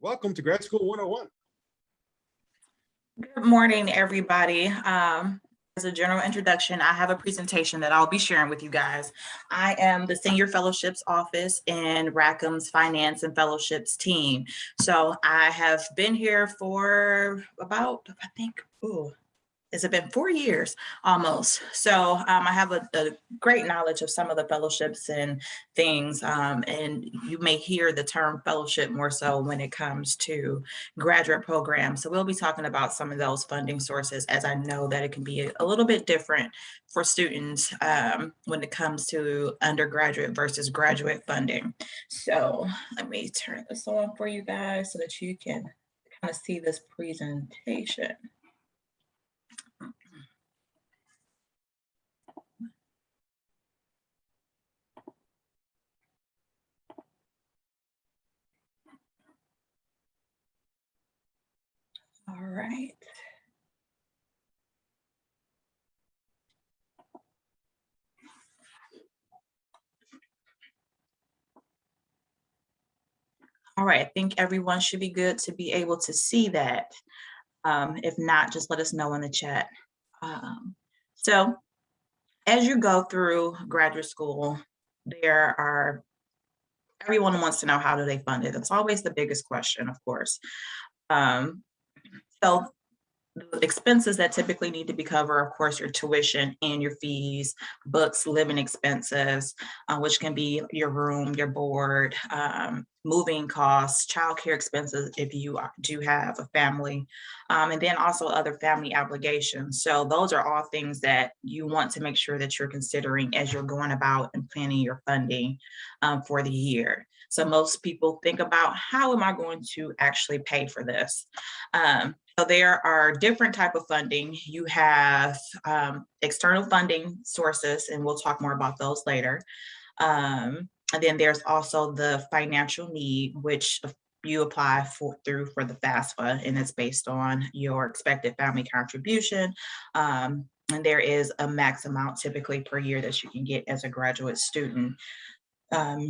Welcome to Grad School 101. Good morning, everybody. Um, as a general introduction, I have a presentation that I'll be sharing with you guys. I am the Senior Fellowships Office in Rackham's Finance and Fellowships team. So I have been here for about, I think, ooh, has it been four years almost? So um, I have a, a, great knowledge of some of the fellowships and things. Um, and you may hear the term fellowship more so when it comes to graduate programs. So we'll be talking about some of those funding sources as I know that it can be a little bit different for students um, when it comes to undergraduate versus graduate funding. So let me turn this on for you guys so that you can kind of see this presentation. All right. All right, I think everyone should be good to be able to see that. Um, if not, just let us know in the chat. Um, so as you go through graduate school, there are, everyone wants to know how do they fund it? It's always the biggest question, of course. Um, so the expenses that typically need to be covered, of course, your tuition and your fees, books, living expenses, uh, which can be your room, your board, um, moving costs, childcare expenses if you do have a family, um, and then also other family obligations. So those are all things that you want to make sure that you're considering as you're going about and planning your funding um, for the year. So most people think about how am I going to actually pay for this? Um, so there are different type of funding. You have um, external funding sources, and we'll talk more about those later. Um, and then there's also the financial need, which you apply for through for the FAFSA, and it's based on your expected family contribution. Um, and there is a max amount typically per year that you can get as a graduate student. Um,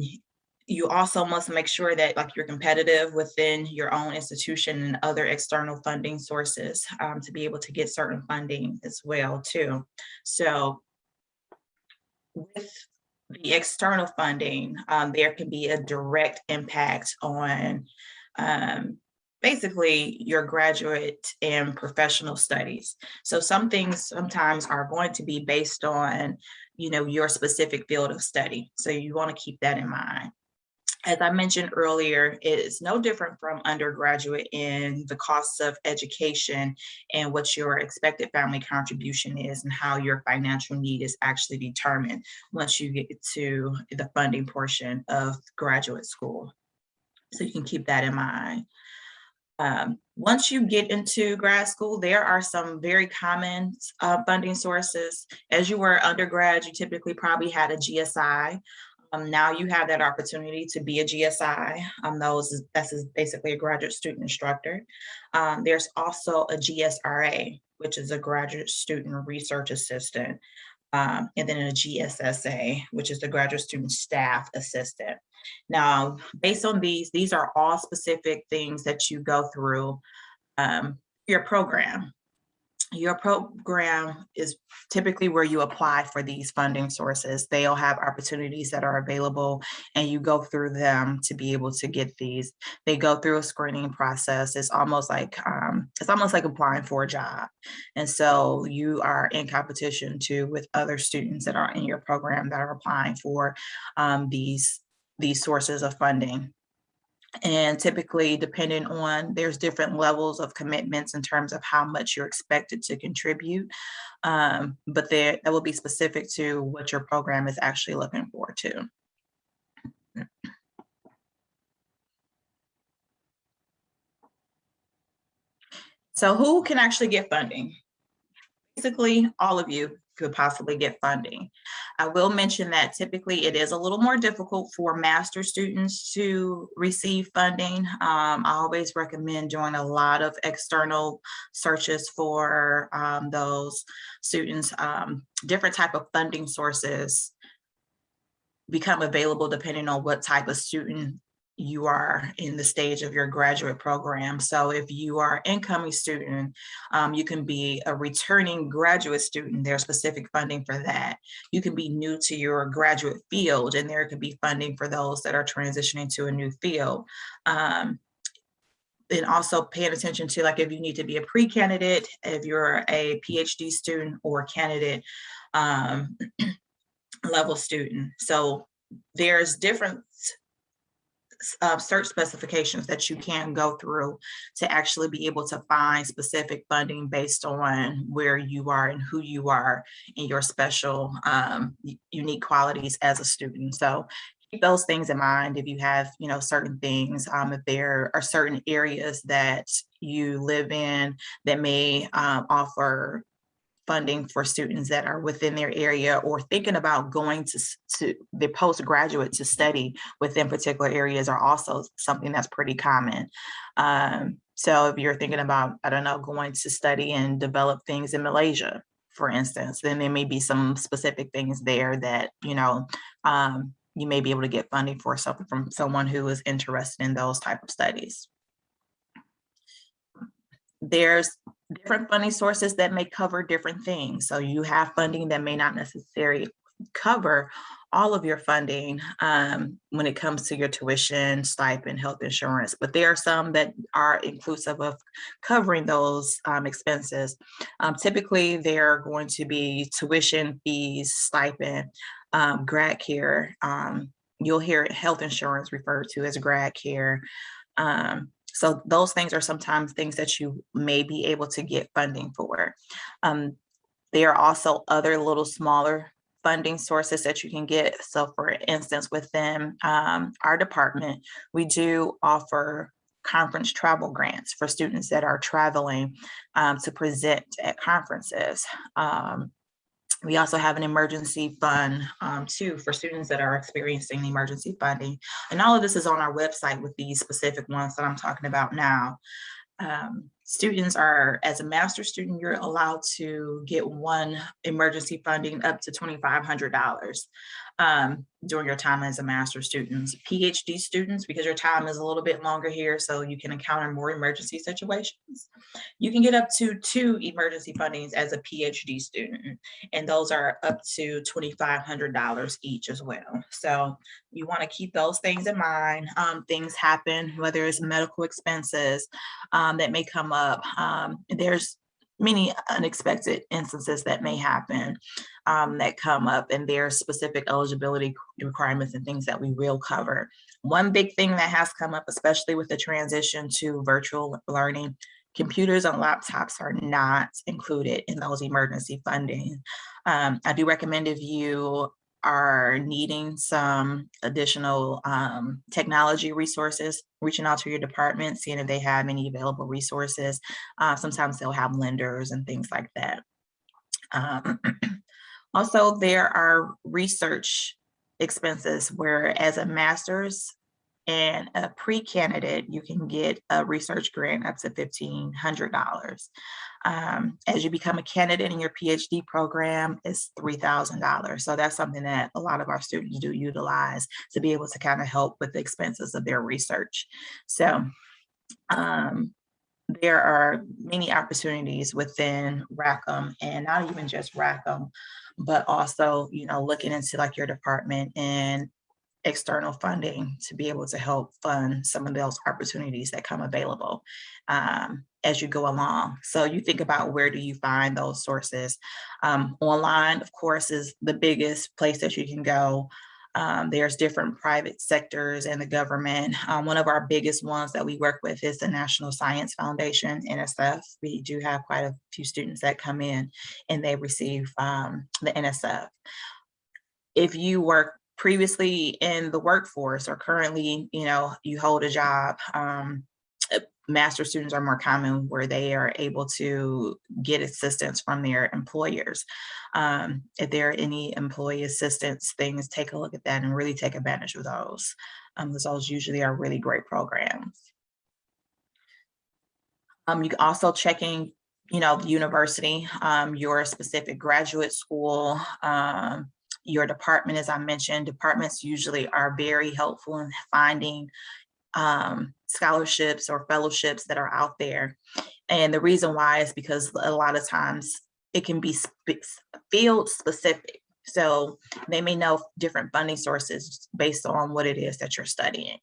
you also must make sure that like you're competitive within your own institution and other external funding sources um, to be able to get certain funding as well too. So with the external funding, um, there can be a direct impact on um, basically your graduate and professional studies. So some things sometimes are going to be based on, you know, your specific field of study. So you want to keep that in mind as I mentioned earlier, it is no different from undergraduate in the costs of education and what your expected family contribution is and how your financial need is actually determined once you get to the funding portion of graduate school. So you can keep that in mind. Um, once you get into grad school, there are some very common uh, funding sources. As you were undergrad, you typically probably had a GSI um, now you have that opportunity to be a GSI. Um, those is, that's basically a graduate student instructor. Um, there's also a GSRA, which is a graduate student research assistant. Um, and then a GSSA, which is the graduate student staff assistant. Now, based on these, these are all specific things that you go through um, your program your program is typically where you apply for these funding sources. They'll have opportunities that are available and you go through them to be able to get these. They go through a screening process. It's almost like um, it's almost like applying for a job. And so you are in competition too with other students that are in your program that are applying for um, these, these sources of funding. And typically, depending on, there's different levels of commitments in terms of how much you're expected to contribute. Um, but there, that will be specific to what your program is actually looking for too. So who can actually get funding? Basically, all of you could possibly get funding. I will mention that typically it is a little more difficult for master students to receive funding. Um, I always recommend doing a lot of external searches for um, those students. Um, different type of funding sources become available depending on what type of student you are in the stage of your graduate program. So if you are incoming student, um, you can be a returning graduate student, there's specific funding for that. You can be new to your graduate field and there could be funding for those that are transitioning to a new field. Um, and also paying attention to like if you need to be a pre-candidate, if you're a PhD student or candidate um, level student. So there's different uh, search specifications that you can go through to actually be able to find specific funding based on where you are and who you are and your special um, unique qualities as a student. So keep those things in mind if you have you know certain things um, if there are certain areas that you live in that may um, offer funding for students that are within their area or thinking about going to, to the postgraduate to study within particular areas are also something that's pretty common. Um, so if you're thinking about, I don't know, going to study and develop things in Malaysia, for instance, then there may be some specific things there that, you know, um, you may be able to get funding for something from someone who is interested in those type of studies. There's different funding sources that may cover different things. So you have funding that may not necessarily cover all of your funding um, when it comes to your tuition, stipend, health insurance, but there are some that are inclusive of covering those um, expenses. Um, typically, they're going to be tuition, fees, stipend, um, grad care. Um, you'll hear health insurance referred to as grad care. Um, so those things are sometimes things that you may be able to get funding for. Um, there are also other little smaller funding sources that you can get. So for instance, within um, our department, we do offer conference travel grants for students that are traveling um, to present at conferences. Um, we also have an emergency fund um, too for students that are experiencing emergency funding. And all of this is on our website with these specific ones that I'm talking about now. Um, students are, as a master student, you're allowed to get one emergency funding up to $2,500 um, during your time as a master student. PhD students, because your time is a little bit longer here, so you can encounter more emergency situations. You can get up to two emergency fundings as a PhD student, and those are up to $2,500 each as well. So you wanna keep those things in mind. Um, things happen, whether it's medical expenses um, that may come up. Um, there's many unexpected instances that may happen um, that come up and there are specific eligibility requirements and things that we will cover. One big thing that has come up, especially with the transition to virtual learning, computers and laptops are not included in those emergency funding. Um, I do recommend if you are needing some additional um, technology resources, reaching out to your department, seeing if they have any available resources. Uh, sometimes they'll have lenders and things like that. Um, also, there are research expenses where as a master's and a pre-candidate, you can get a research grant up to $1,500. Um, as you become a candidate in your PhD program, it's $3,000. So that's something that a lot of our students do utilize to be able to kind of help with the expenses of their research. So um, there are many opportunities within Rackham and not even just Rackham, but also, you know, looking into like your department and external funding to be able to help fund some of those opportunities that come available um, as you go along. So you think about where do you find those sources. Um, online, of course, is the biggest place that you can go. Um, there's different private sectors and the government. Um, one of our biggest ones that we work with is the National Science Foundation, NSF. We do have quite a few students that come in and they receive um, the NSF. If you work previously in the workforce or currently, you know, you hold a job, um, uh, master students are more common where they are able to get assistance from their employers. Um, if there are any employee assistance things, take a look at that and really take advantage of those. Um, those usually are really great programs. Um, you can also checking, you know, the university, um, your specific graduate school, um, your department, as I mentioned, departments usually are very helpful in finding um, scholarships or fellowships that are out there. And the reason why is because a lot of times it can be spe- field specific. So they may know different funding sources based on what it is that you're studying.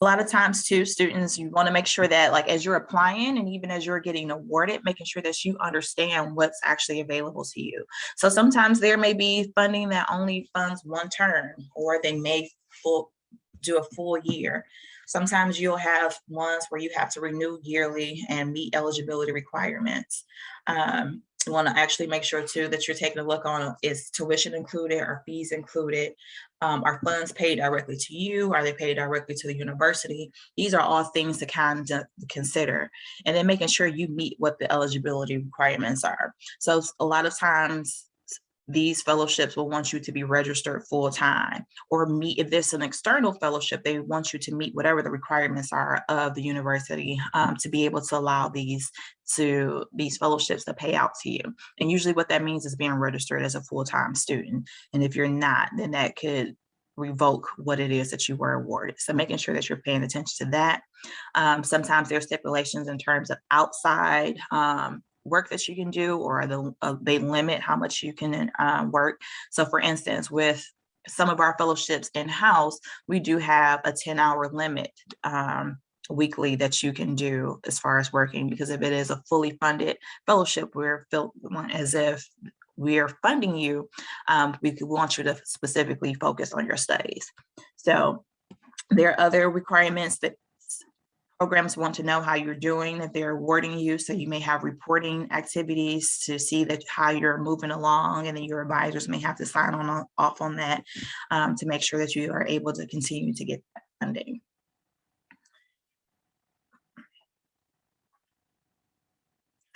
A lot of times too, students, you want to make sure that like as you're applying and even as you're getting awarded, making sure that you understand what's actually available to you. So sometimes there may be funding that only funds one term, or they may full do a full year. Sometimes you'll have ones where you have to renew yearly and meet eligibility requirements. Um, you want to actually make sure too that you're taking a look on is tuition included or fees included? Um, are funds paid directly to you? Are they paid directly to the university? These are all things to kind of consider. And then making sure you meet what the eligibility requirements are. So a lot of times these fellowships will want you to be registered full time or meet if there's an external fellowship they want you to meet whatever the requirements are of the university um, to be able to allow these to these fellowships to pay out to you and usually what that means is being registered as a full-time student and if you're not then that could revoke what it is that you were awarded. So making sure that you're paying attention to that. Um, sometimes are stipulations in terms of outside um, work that you can do or the, uh, they limit how much you can uh, work. So for instance, with some of our fellowships in-house, we do have a 10 hour limit um, weekly that you can do as far as working because if it is a fully funded fellowship, we're felt as if we are funding you, um, we want you to specifically focus on your studies. So there are other requirements that programs want to know how you're doing, if they're awarding you. So you may have reporting activities to see that how you're moving along and then your advisors may have to sign on off on that um, to make sure that you are able to continue to get that funding.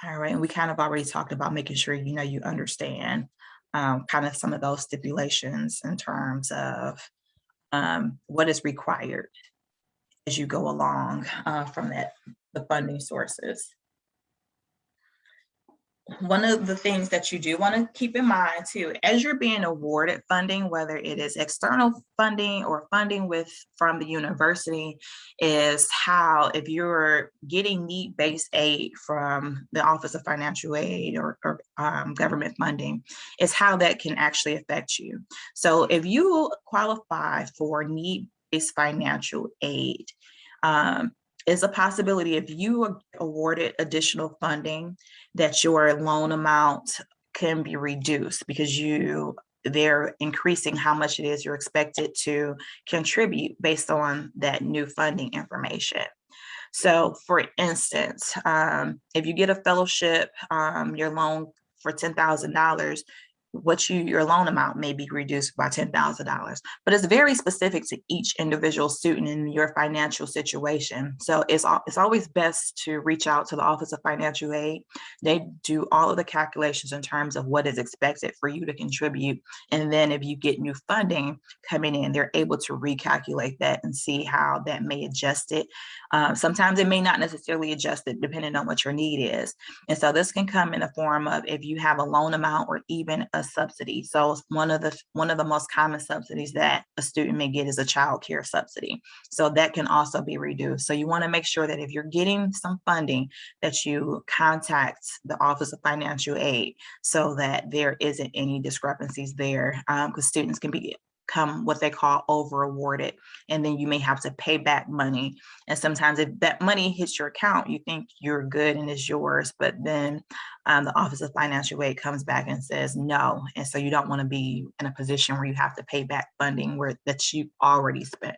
All right, and we kind of already talked about making sure you know you understand um, kind of some of those stipulations in terms of um, what is required as you go along uh, from that, the funding sources. One of the things that you do want to keep in mind too, as you're being awarded funding, whether it is external funding or funding with from the university, is how if you're getting need-based aid from the Office of Financial Aid or, or um, government funding, is how that can actually affect you. So if you qualify for need financial aid. Um, is a possibility if you are awarded additional funding that your loan amount can be reduced because you they're increasing how much it is you're expected to contribute based on that new funding information. So for instance, um, if you get a fellowship, um, your loan for $10,000, what you your loan amount may be reduced by $10,000, but it's very specific to each individual student in your financial situation. So it's, it's always best to reach out to the Office of Financial Aid. They do all of the calculations in terms of what is expected for you to contribute. And then if you get new funding coming in, they're able to recalculate that and see how that may adjust it. Um, sometimes it may not necessarily adjust it depending on what your need is. And so this can come in the form of if you have a loan amount or even a subsidy. So one of the one of the most common subsidies that a student may get is a child care subsidy. So that can also be reduced. So you want to make sure that if you're getting some funding that you contact the Office of Financial Aid so that there isn't any discrepancies there because um, students can be become what they call over awarded and then you may have to pay back money. And sometimes if that money hits your account you think you're good and it's yours but then um, the office of financial aid comes back and says no. And so you don't want to be in a position where you have to pay back funding where that you already spent.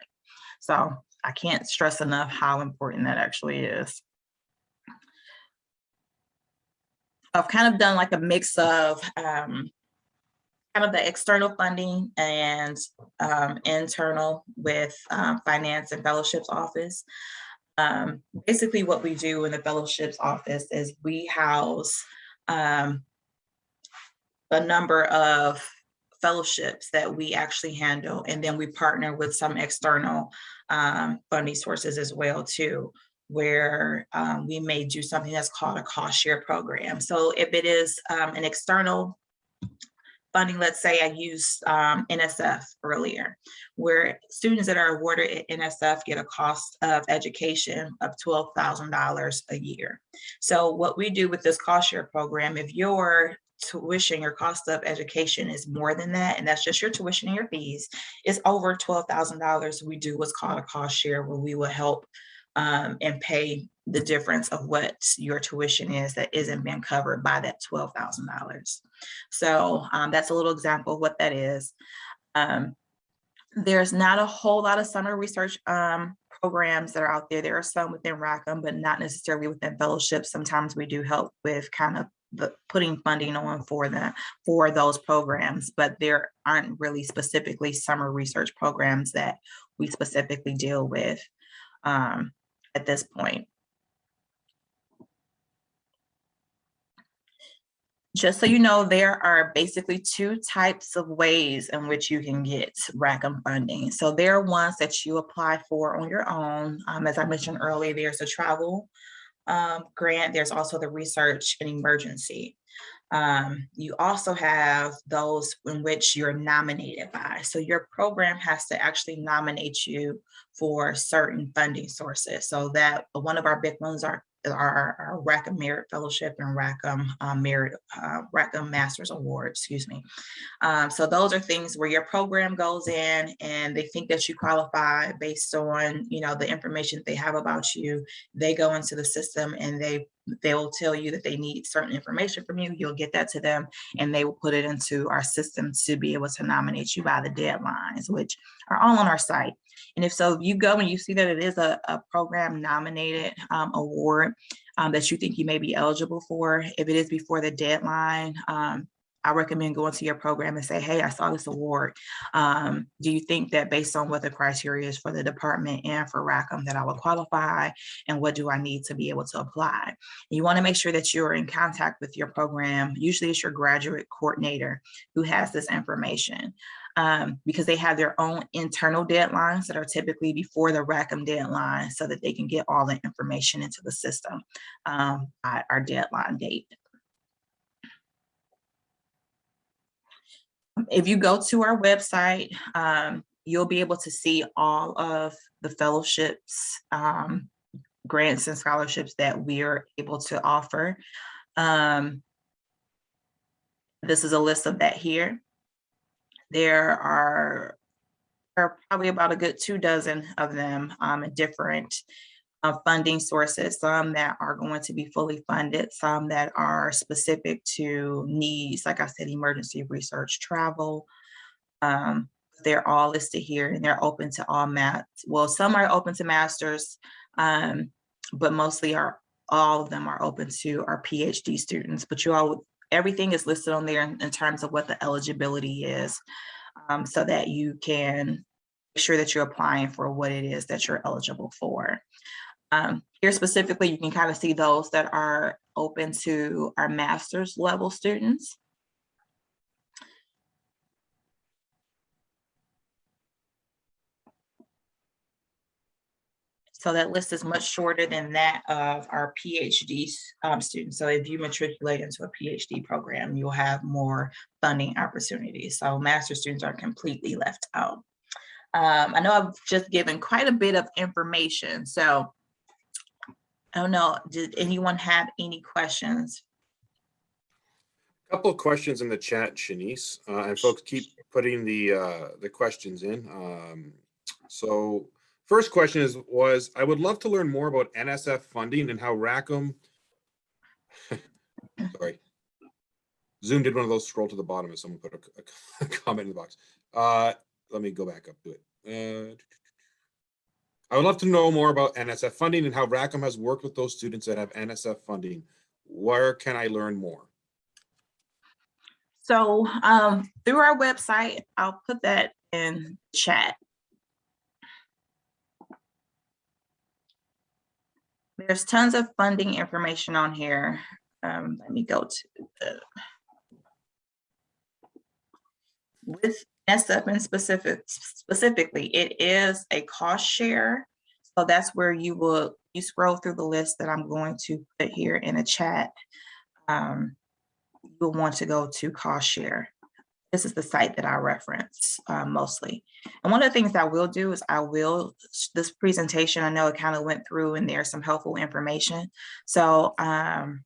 So i can't stress enough how important that actually is. I've kind of done like a mix of um, kind of the external funding and um, internal with um, finance and fellowships office. Um, basically what we do in the fellowships office is we house um, a number of fellowships that we actually handle and then we partner with some external um, funding sources as well too where um, we may do something that's called a cost share program. So if it is an external funding, let's say I used um, NSF earlier, where students that are awarded at NSF get a cost of education of $12,000 a year. So what we do with this cost share program, if your tuition, your cost of education is more than that, and that's just your tuition and your fees, is over $12,000, we do what's called a cost share where we will help um, and pay the difference of what your tuition is that isn't being covered by that $12,000. So um, that's a little example of what that is. Um, there's not a whole lot of summer research um, programs that are out there. There are some within Rackham, but not necessarily within fellowships. Sometimes we do help with kind of the putting funding on for them for those programs, but there aren't really specifically summer research programs that we specifically deal with um, at this point. just so you know, there are basically two types of ways in which you can get Rackham funding. So there are ones that you apply for on your own. Um, as I mentioned earlier, there's a travel um, grant. There's also the research and emergency. Um, you also have those in which you're nominated by. So your program has to actually nominate you for certain funding sources. So that one of our big ones are our, our Rackham Merit Fellowship and Rackham uh, Merit, uh, Rackham Masters Award, excuse me. Um, so those are things where your program goes in and they think that you qualify based on, you know, the information they have about you. They go into the system and they they will tell you that they need certain information from you. You'll get that to them and they will put it into our system to be able to nominate you by the deadlines, which are all on our site. And if so, you go and you see that it is a, a program nominated um, award um, that you think you may be eligible for, if it is before the deadline, um, I recommend going to your program and say, hey, I saw this award. Um, do you think that based on what the criteria is for the department and for Rackham that I will qualify? And what do I need to be able to apply? You wanna make sure that you're in contact with your program. Usually it's your graduate coordinator who has this information um, because they have their own internal deadlines that are typically before the Rackham deadline so that they can get all the information into the system um, at our deadline date. If you go to our website, um, you'll be able to see all of the fellowships, um, grants and scholarships that we are able to offer. Um, this is a list of that here. There are, are probably about a good two dozen of them um, different uh, funding sources, some that are going to be fully funded, some that are specific to needs, like I said, emergency research, travel. Um, they're all listed here and they're open to all math. Well, some are open to masters, um, but mostly are all of them are open to our PhD students, but you all, everything is listed on there in, terms of what the eligibility is um, so that you can make sure that you're applying for what it is that you're eligible for. Um, here specifically, you can kind of see those that are open to our master's level students. So that list is much shorter than that of our PhD um, students. So if you matriculate into a PhD program, you'll have more funding opportunities. So master students are completely left out. Um, I know I've just given quite a bit of information. So I don't know, did anyone have any questions? A couple of questions in the chat, Shanice, uh, and folks keep putting the uh, the questions in. Um, so First question is was I would love to learn more about NSF funding and how Rackham. sorry, Zoom did one of those scroll to the bottom and someone put a, a, comment in the box. Uh, let me go back up to it. Uh, I would love to know more about NSF funding and how Rackham has worked with those students that have NSF funding. Where can I learn more? So um, through our website, I'll put that in chat. There's tons of funding information on here. Um, let me go to the with NSF in specific specifically, it is a cost share. So that's where you will you scroll through the list that I'm going to put here in a chat. Um, you'll want to go to cost share. This is the site that I reference uh, mostly. And one of the things I will do is I will, this presentation, I know it kind of went through and there's some helpful information. So um,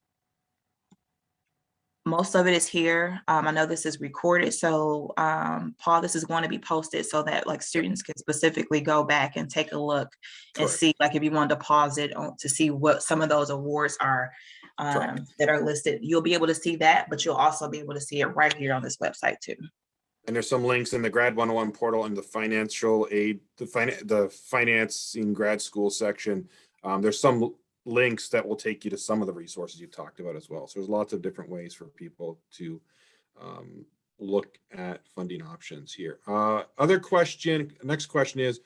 most of it is here. Um, I know this is recorded, so um, Paul, this is going to be posted so that like students can specifically go back and take a look and see, like if you want to pause it on to see what some of those awards are. Um, that are listed. You'll be able to see that, but you'll also be able to see it right here on this website too. And there's some links in the grad 101 portal and the financial aid, the fin- the financing grad school section. Um, there's some links that will take you to some of the resources you've talked about as well. So there's lots of different ways for people to um, look at funding options here. Uh, other question, next question is,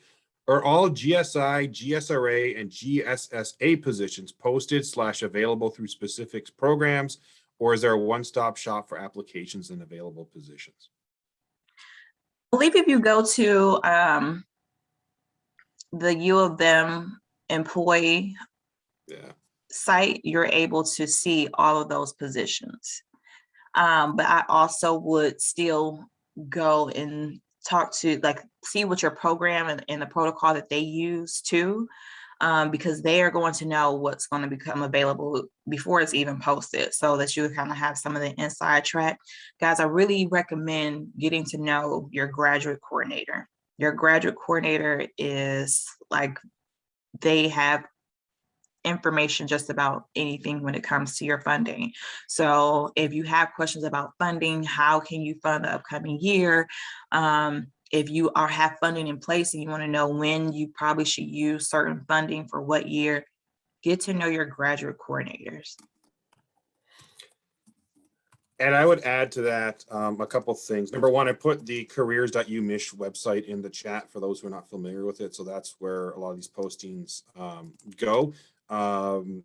are all GSI, GSRA, and GSSA positions posted slash available through specific programs? Or is there a one-stop shop for applications and available positions? I believe if you go to um, the U of M employee Yeah. site, you're able to see all of those positions. Um, but I also would still go and talk to, like, see what your program and, and the protocol that they use too. Um, because they are going to know what's going to become available before it's even posted so that you kind of have some of the inside track. Guys, I really recommend getting to know your graduate coordinator. Your graduate coordinator is like, they have information just about anything when it comes to your funding. So if you have questions about funding, how can you fund the upcoming year? Um, if you are have funding in place and you want to know when you probably should use certain funding for what year, get to know your graduate coordinators. And I would add to that um, a couple things. Number one, I put the careers.umich website in the chat for those who are not familiar with it. So that's where a lot of these postings um, go. Um,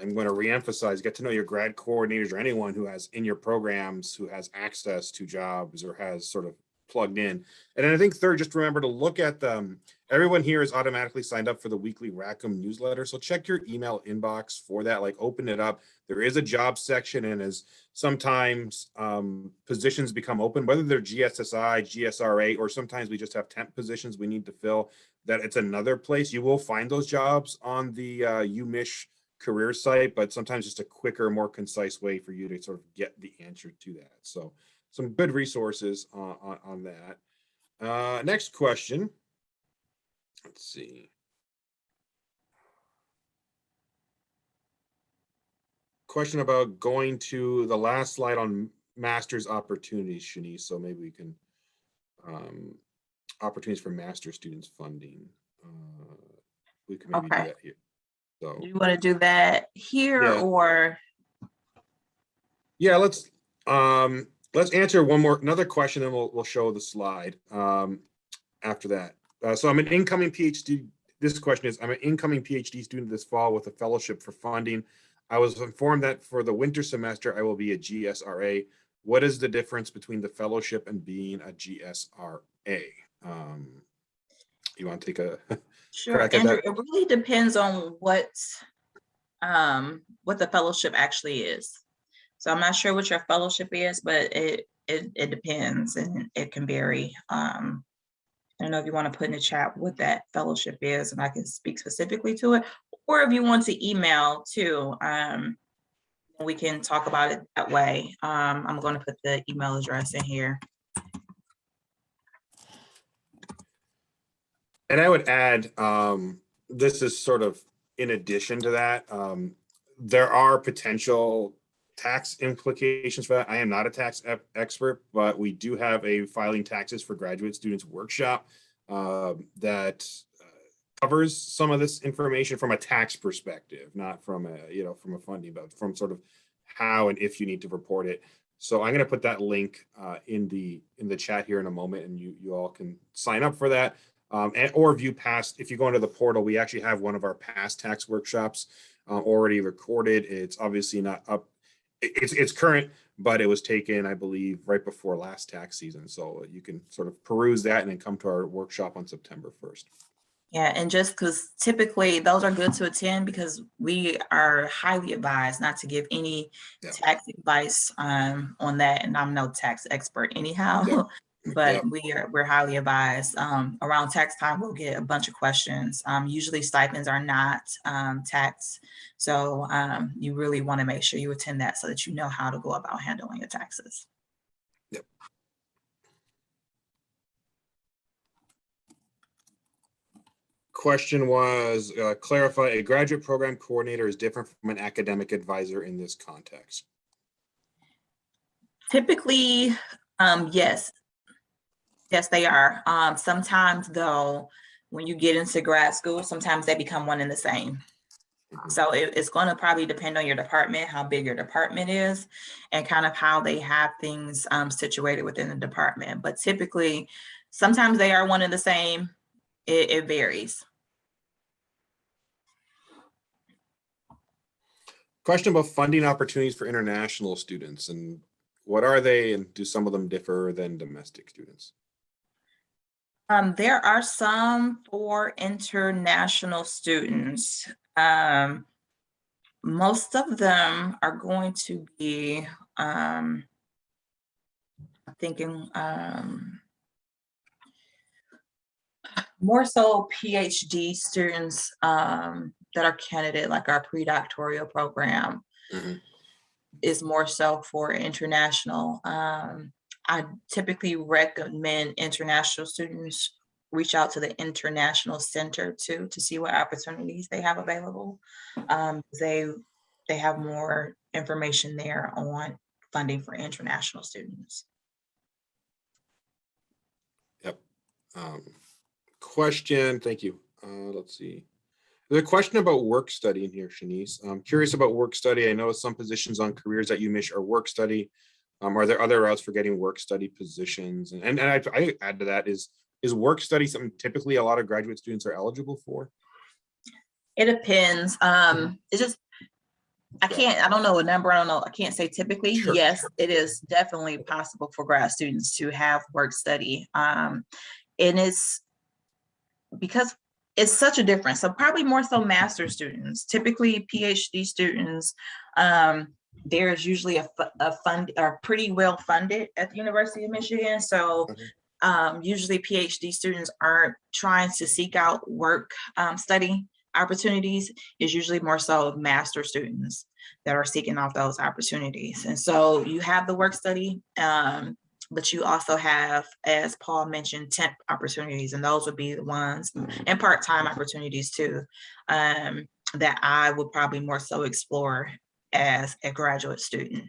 I'm going to reemphasize, get to know your grad coordinators or anyone who has in your programs who has access to jobs or has sort of plugged in. And then I think third, just remember to look at them. Everyone here is automatically signed up for the weekly Rackham newsletter. So check your email inbox for that, like open it up. There is a job section and as sometimes um, positions become open, whether they're GSSI, GSRA, or sometimes we just have temp positions we need to fill, that it's another place. You will find those jobs on the uh, UMich career site, but sometimes just a quicker, more concise way for you to sort of get the answer to that. So some good resources on, on, on that. Uh, next question. Let's see. Question about going to the last slide on master's opportunities, Shanice. So maybe we can um, opportunities for master students funding. Uh, we can maybe do that here. So. Do you want to do that here Yeah. or? Yeah, let's, um, let's answer one more, another question, and we'll, we'll show the slide, um, after that. Uh, so I'm an incoming PhD, this question is, I'm an incoming PhD student this fall with a fellowship for funding. I was informed that for the winter semester, I will be a GSRA. What is the difference between the fellowship and being a GSRA? Um, you want to take a, Sure, crack at Andrew, it really depends on what, um, what the fellowship actually is. So I'm not sure what your fellowship is, but it, it, it depends and it can vary. Um, I don't know if you want to put in the chat what that fellowship is and I can speak specifically to it, or if you want to email too, um, we can talk about it that way. Um, I'm going to put the email address in here. And I would add, um, this is sort of in addition to that, um, there are potential tax implications for that. I am not a tax expert, but we do have a filing taxes for graduate students workshop um, that uh, covers some of this information from a tax perspective, not from a, you know, from a funding, but from sort of how and if you need to report it. So I'm going to put that link uh, in the in the chat here in a moment, and you you all can sign up for that um, and, or view past, if you go into the portal, we actually have one of our past tax workshops uh, already recorded. It's obviously not up, it's, it's current, but it was taken, I believe, right before last tax season. So you can sort of peruse that and then come to our workshop on September 1st. Yeah, and just because typically those are good to attend because we are highly advised not to give any Yeah. tax advice um, on that. And I'm no tax expert anyhow. Yeah. But Yeah. we are, we're highly advised. Um, around tax time, we'll get a bunch of questions. Um, usually stipends are not um, taxed. So um, you really want to make sure you attend that so that you know how to go about handling your taxes. Yep. Question was, uh, clarify, a graduate program coordinator is different from an academic advisor in this context. Typically, um, yes. Yes, they are. Um, sometimes though, when you get into grad school, sometimes they become one and the same. Mhm. So it- it's gonna probably depend on your department, how big your department is, and kind of how they have things, um, situated within the department. But typically, sometimes they are one and the same. It, it varies. Question about funding opportunities for international students and what are they and do some of them differ than domestic students? Um, there are some for international students. Um, most of them are going to be, um, thinking, um, more so PhD students, um, that are candidate, like our pre-doctoral program Mhm. is more so for international. Um, I typically recommend international students reach out to the International Center too, to see what opportunities they have available. Um, they, they have more information there on funding for international students. Um, question, thank you. Uh, let's see. There's a question about work study in here, Shanice. I'm curious about work study. I know some positions on careers.umich are work study. Um, are there other routes for getting work study positions? And, and I, I add to that is, is work study something typically a lot of graduate students are eligible for? It depends. Um, it's just, I can't, I don't know a number. I don't know. I can't say typically. Sure, Yes, it is definitely possible for grad students to have work study. Um, and it's because it's such a difference. So probably more so master students, typically PhD students. Um, there's usually a, a fund, are pretty well funded at the University of Michigan. So Mhm. um, usually PhD students aren't trying to seek out work um, study opportunities is usually more so master students that are seeking out those opportunities. And so you have the work study, um, but you also have, as Paul mentioned, temp opportunities, and those would be the ones, and part-time opportunities too, um, that I would probably more so explore as a graduate student.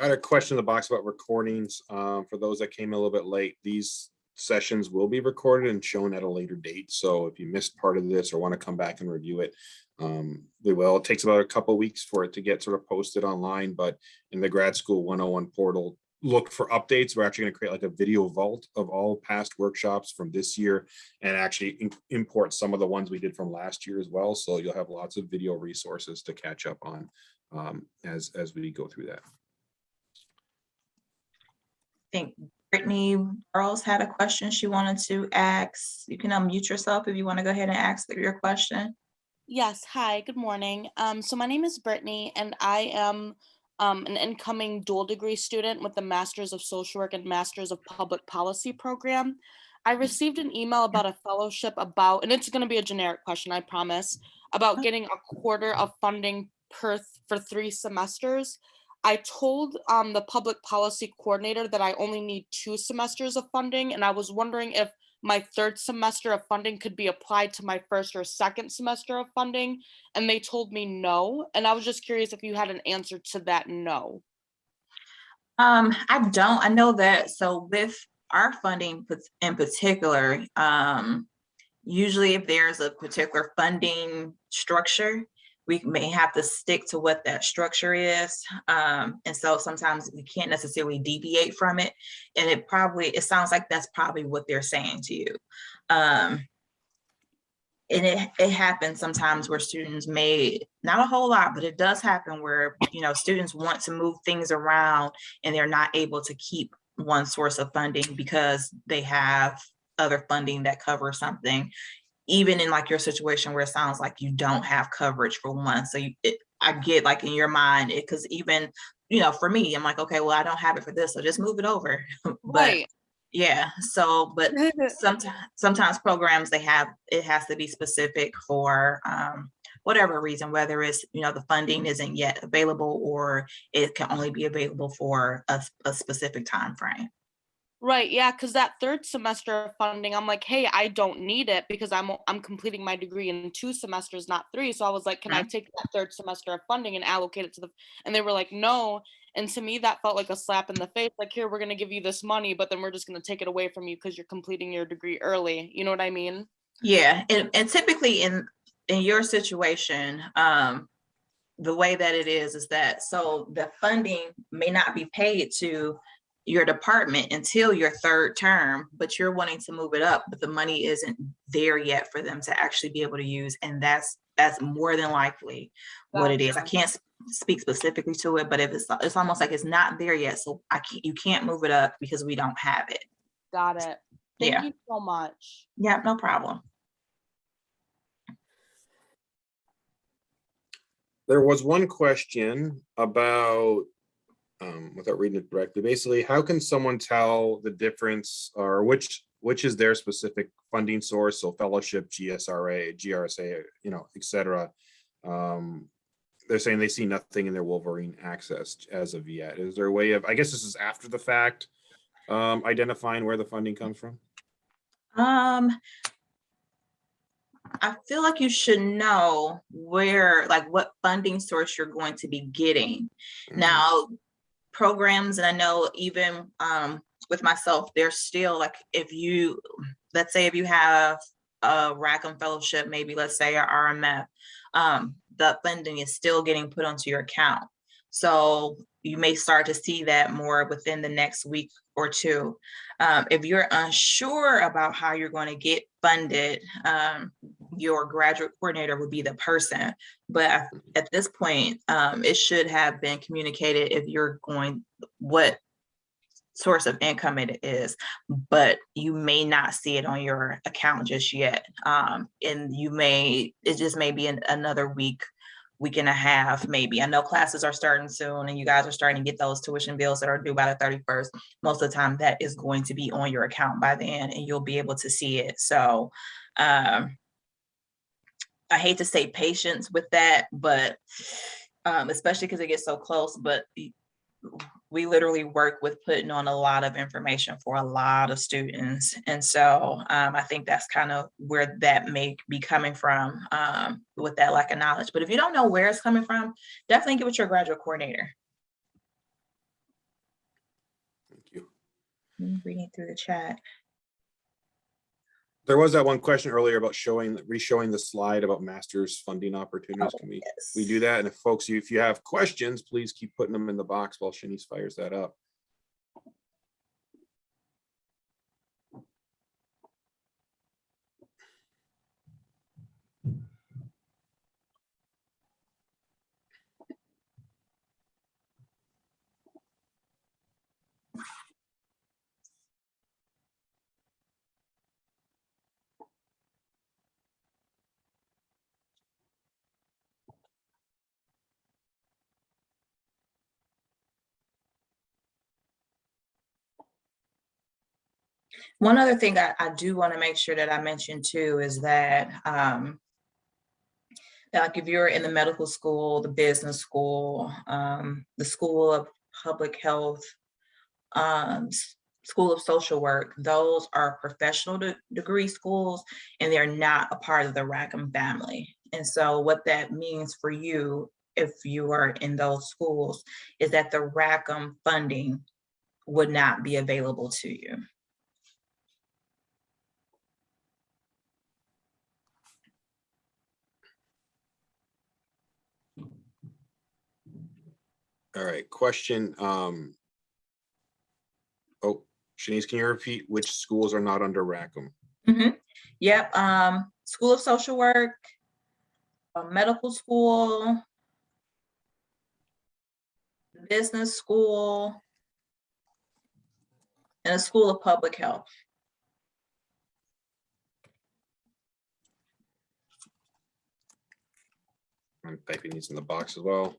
I had a question in the box about recordings. Um, for those that came a little bit late, these sessions will be recorded and shown at a later date. So if you missed part of this or want to come back and review it, um, we will. It takes about a couple weeks for it to get sort of posted online, but in the grad school 101 portal, look for updates. We're actually going to create like a video vault of all past workshops from this year and actually import some of the ones we did from last year as well. So you'll have lots of video resources to catch up on um, as, as we go through that. I think Brittany Earls had a question she wanted to ask. You can unmute yourself if you want to go ahead and ask your question. Yes, hi, good morning. Um, so my name is Brittany and I am um, an incoming dual degree student with the Masters of Social Work and Masters of Public Policy program. I received an email about a fellowship about, and it's going to be a generic question, I promise, about getting a quarter of funding per for three semesters. I told um, the public policy coordinator that I only need two semesters of funding, and I was wondering if my third semester of funding could be applied to my first or second semester of funding and they told me no and i was just curious if you had an answer to that no. Um, I don't, I know that, so with our funding in particular, um, usually if there's a particular funding structure, we may have to stick to what that structure is. Um, and so sometimes we can't necessarily deviate from it. And it probably, it sounds like that's probably what they're saying to you. Um, and it, it happens sometimes where students may, not a whole lot, but it does happen where, you know, students want to move things around and they're not able to keep one source of funding because they have other funding that covers something. Even in like your situation where it sounds like you don't have coverage for one, so you, it, I get like in your mind, it, cause even, you know, for me, I'm like, okay, well, I don't have it for this, so just move it over. But Right. yeah, so, but sometimes sometimes programs they have it has to be specific for um whatever reason whether it's you know the funding isn't yet available or it can only be available for a specific time frame Right, yeah, because that third semester of funding, I'm like, hey, I don't need it because I'm I'm completing my degree in two semesters, not three. So I was like, can I take that third semester of funding and allocate it to the? And they were like, no. And to me, that felt like a slap in the face. Like, here, we're gonna give you this money, but then we're just gonna take it away from you because you're completing your degree early. You know what I mean? yeah and, and typically in in your situation um the way that it is is that so the funding may not be paid to your department until your third term, but you're wanting to move it up, but the money isn't there yet for them to actually be able to use. And that's, that's more than likely what it is. I can't speak specifically to it, but if it's, it's almost like it's not there yet, so I can't, you can't move it up because we don't have it. Got it. Thank Yeah. you so much. Yeah, no problem. There was one question about, um, without reading it directly, basically, how can someone tell the difference or which, which is their specific funding source? So fellowship, GSRA, GRSA, you know, et cetera. Um, they're saying they see nothing in their Wolverine access as of yet. Is there a way of, I guess this is after the fact, um, identifying where the funding comes from? Um, I feel like you should know where, like what funding source you're going to be getting. Mm-hmm. Now, programs, and I know even um with myself, there's still like if you, let's say if you have a Rackham Fellowship, maybe let's say a RMF, um, the funding is still getting put onto your account. So you may start to see that more within the next week or two. Um, if you're unsure about how you're going to get funded, um, your graduate coordinator would be the person. But at this point, um, it should have been communicated if you're going, what source of income it is, but you may not see it on your account just yet. Um, and you may, it just may be an- another week, week and a half, maybe. I know classes are starting soon and you guys are starting to get those tuition bills that are due by the thirty-first. Most of the time that is going to be on your account by then and you'll be able to see it. So, um, I hate to say patience with that, but um, especially because it gets so close, but we literally work with putting on a lot of information for a lot of students. And so um, I think that's kind of where that may be coming from um, with that lack of knowledge. But if you don't know where it's coming from, definitely get with your graduate coordinator. Thank you. Reading through the chat. There was that one question earlier about showing, re-showing the slide about masters funding opportunities. Oh, Can we, we do that? And if folks, you if you have questions, please keep putting them in the box while Shanice fires that up. One other thing I, I do want to make sure that I mention too is that, um, like if you're in the medical school, the business school, um, the School of Public Health, um, School of Social Work, those are professional de- degree schools and they're not a part of the Rackham family. And so what that means for you, if you are in those schools, is that the Rackham funding would not be available to you. All right, question, um. Oh, Shanice, can you repeat which schools are not under Rackham? Mhm. Yep, um, School of Social Work, a medical school, business school, and a School of Public Health. I'm typing these in the box as well.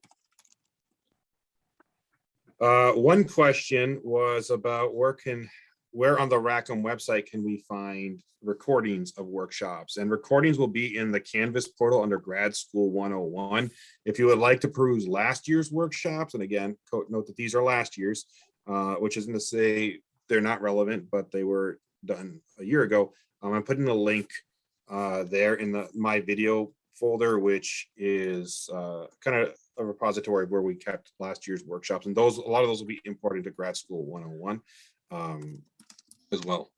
Uh, one question was about where can, where on the Rackham website can we find recordings of workshops? And recordings will be in the Canvas portal under Grad School 101. If you would like to peruse last year's workshops, and again, note that these are last year's, uh, which isn't to say they're not relevant, but they were done a year ago. Um, I'm putting a link uh, there in the MiVideo folder, which is uh, kind of a repository where we kept last year's workshops. And those, a lot of those will be imported to grad school 101 um, as well.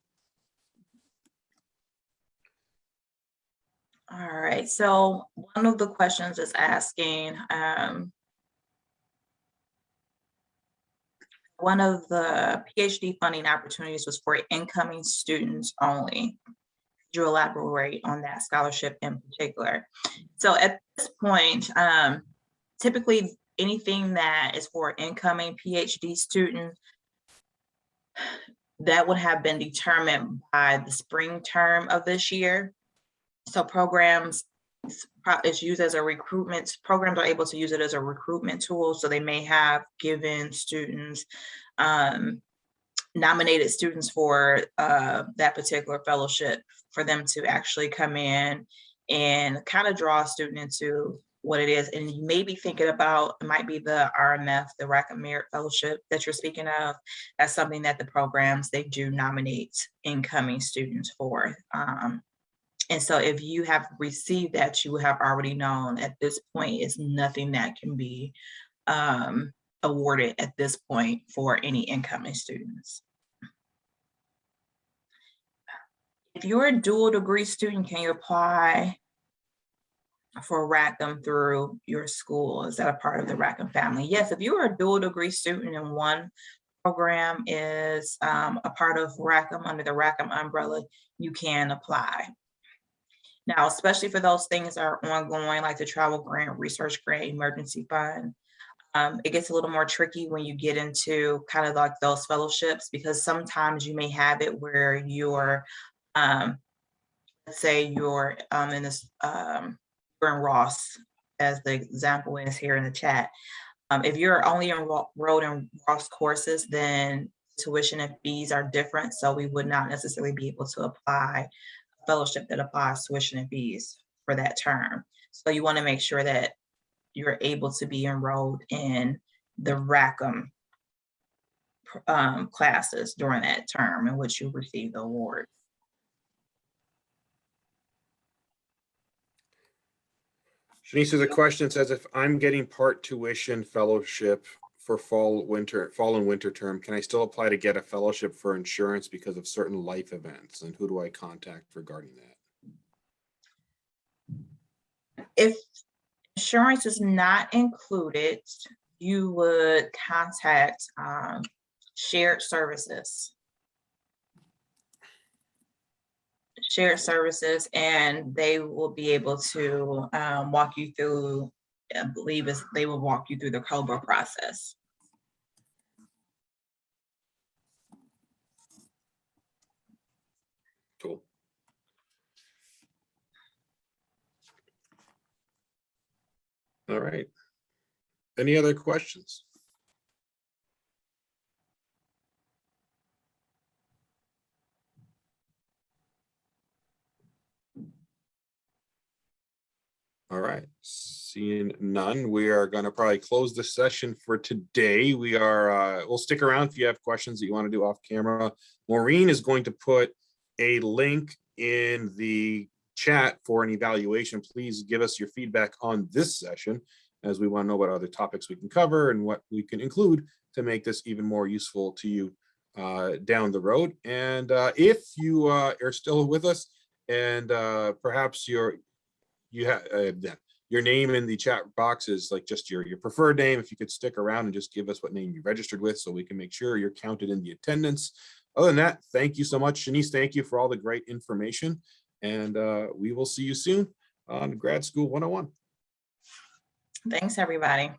All right, so one of the questions is asking, um, one of the PhD funding opportunities was for incoming students only. Could You elaborate on that scholarship in particular. So at this point, um, typically anything that is for incoming PhD students that would have been determined by the spring term of this year. So programs is used as a recruitment, programs are able to use it as a recruitment tool. So they may have given students um, nominated students for uh, that particular fellowship for them to actually come in and kind of draw a student into what it is. And you may be thinking about, it might be the RMF, the Rackham Merit Fellowship that you're speaking of. That's something that the programs, they do nominate incoming students for. Um, and so if you have received that, you have already known at this point, it's nothing that can be um, awarded at this point for any incoming students. If you're a dual degree student, can you apply for Rackham through your school? Is that a part of the Rackham family? Yes, if you are a dual degree student and one program is um, a part of Rackham under the Rackham umbrella, you can apply. Now, especially for those things that are ongoing, like the travel grant, research grant, emergency fund, um, it gets a little more tricky when you get into kind of like those fellowships because sometimes you may have it where you're, um, let's say you're um, in this, in Ross, as the example is here in the chat. Um, if you're only enrolled in Ross courses, then tuition and fees are different. So we would not necessarily be able to apply a fellowship that applies tuition and fees for that term. So you want to make sure that you're able to be enrolled in the Rackham um, classes during that term in which you receive the award. Shanice, there's a question says if I'm getting part tuition fellowship for fall, winter, fall and winter term, can I still apply to get a fellowship for insurance because of certain life events? And who do I contact regarding that? If insurance is not included, you would contact um, shared services. Shared services, and they will be able to um, walk you through, I believe is, they will walk you through the COBRA process. Cool. All right. Any other questions? All right, seeing none, we are gonna probably close the session for today. We are, uh, we'll stick around if you have questions that you want to do off camera. Maureen is going to put a link in the chat for an evaluation. Please give us your feedback on this session as we want to know what other topics we can cover and what we can include to make this even more useful to you uh, down the road. And uh, if you uh, are still with us and uh, perhaps you're you have uh, your name in the chat box is like just your your preferred name. If you could stick around and just give us what name you registered with, so we can make sure you're counted in the attendance. Other than that, thank you so much, Shanice. Thank you for all the great information, and uh, we will see you soon on Grad School 101. Thanks, everybody.